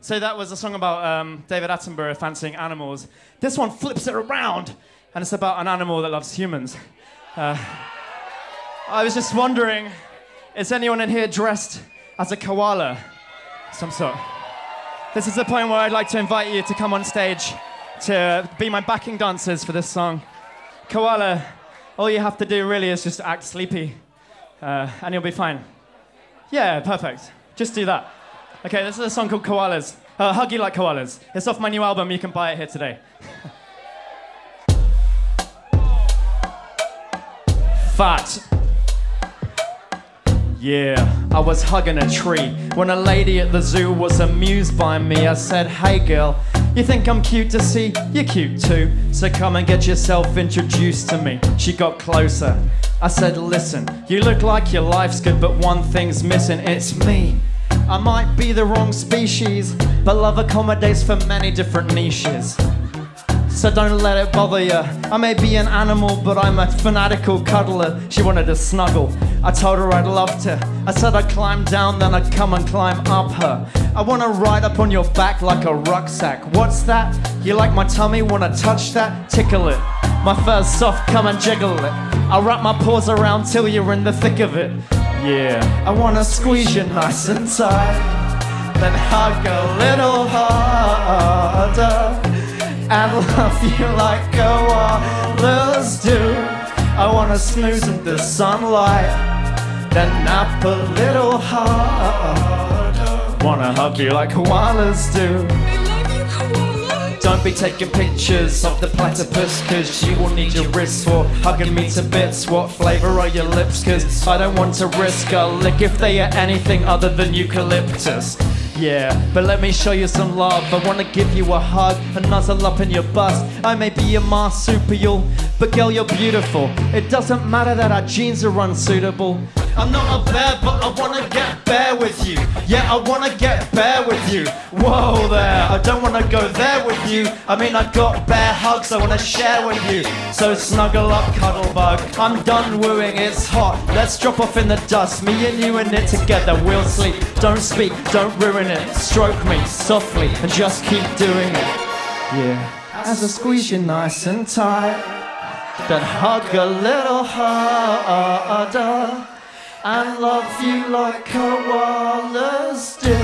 So that was a song about um, David Attenborough fancying animals. This one flips it around, and it's about an animal that loves humans. Uh, I was just wondering, is anyone in here dressed as a koala? Some sort. This is the point where I'd like to invite you to come on stage to be my backing dancers for this song. Koala, all you have to do really is just act sleepy, uh, and you'll be fine. Yeah, perfect. Just do that. Okay, this is a song called Koalas. Uh, Hug You Like Koalas. It's off my new album. You can buy it here today. Fat. Yeah, I was hugging a tree when a lady at the zoo was amused by me. I said, Hey girl, you think I'm cute to see? You're cute too, so come and get yourself introduced to me. She got closer. I said, Listen, you look like your life's good, but one thing's missing it's me. I might be the wrong species, but love accommodates for many different niches. So don't let it bother you. I may be an animal, but I'm a fanatical cuddler. She wanted to snuggle. I told her I'd love to. I said I'd climb down, then I'd come and climb up her. I wanna ride up on your back like a rucksack. What's that? You like my tummy? Wanna touch that? Tickle it. My fur's soft, come and jiggle it. I'll wrap my paws around till you're in the thick of it. Yeah, I wanna squeeze you nice and tight, then hug a little harder, and love you like koalas do. I wanna snooze in the sunlight, then nap a little harder. Wanna hug you like koalas do. Don't be taking pictures of the platypus Cause you will need your wrists for hugging me to bits What flavour are your lips? Cause I don't want to risk a lick If they are anything other than eucalyptus yeah, but let me show you some love. I wanna give you a hug and nuzzle up in your bust. I may be a marsupial, but girl, you're beautiful. It doesn't matter that our genes are unsuitable. I'm not a bear, but I wanna get bare with you. Yeah, I wanna get bare with you. Whoa there, I don't wanna go there with you. I mean, I got bear hugs I wanna share with you. So snuggle up, cuddle bug. I'm done wooing, it's hot. Let's drop off in the dust. Me and you in it together, we'll sleep. Don't speak, don't ruin it. Stroke me softly and just keep doing it. Yeah. As I squeeze you nice and tight, then hug a little harder and love you like koalas do.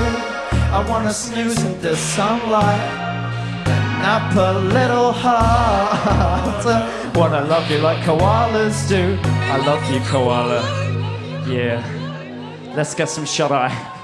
I wanna snooze in the sunlight nap a little harder. Wanna love you like koalas do. I love you, koala. Yeah. Let's get some shut eye.